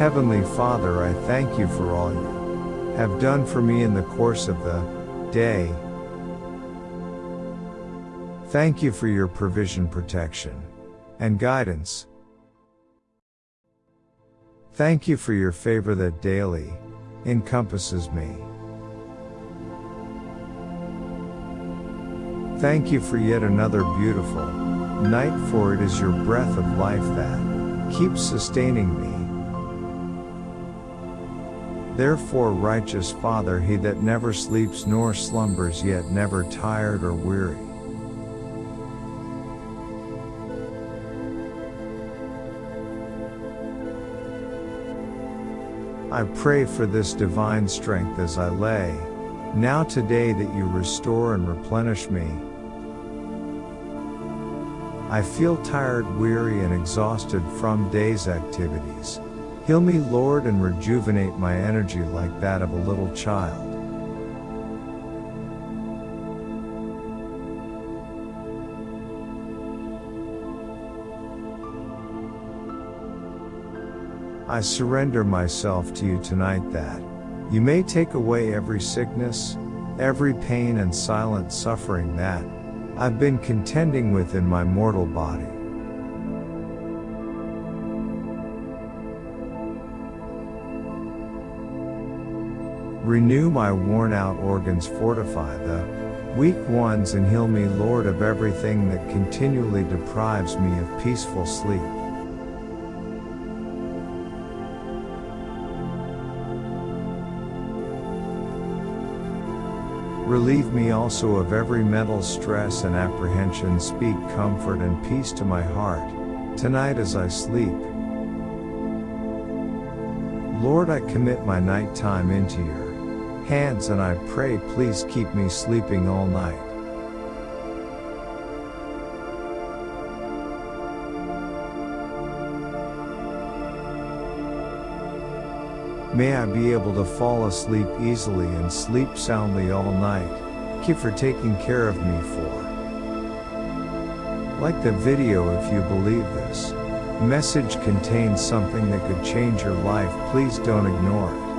Heavenly Father, I thank you for all you have done for me in the course of the day. Thank you for your provision, protection, and guidance. Thank you for your favor that daily encompasses me. Thank you for yet another beautiful night, for it is your breath of life that keeps sustaining me. Therefore, righteous Father, he that never sleeps nor slumbers, yet never tired or weary. I pray for this divine strength as I lay, now today that you restore and replenish me. I feel tired, weary, and exhausted from day's activities. Heal me, Lord, and rejuvenate my energy like that of a little child. I surrender myself to you tonight that you may take away every sickness, every pain and silent suffering that I've been contending with in my mortal body. Renew my worn out organs, fortify the weak ones, and heal me, Lord, of everything that continually deprives me of peaceful sleep. Relieve me also of every mental stress and apprehension. Speak comfort and peace to my heart, tonight as I sleep. Lord, I commit my night time into your hands and I pray please keep me sleeping all night. May I be able to fall asleep easily and sleep soundly all night. You for taking care of me for. Like the video if you believe this message contains something that could change your life, please don't ignore it.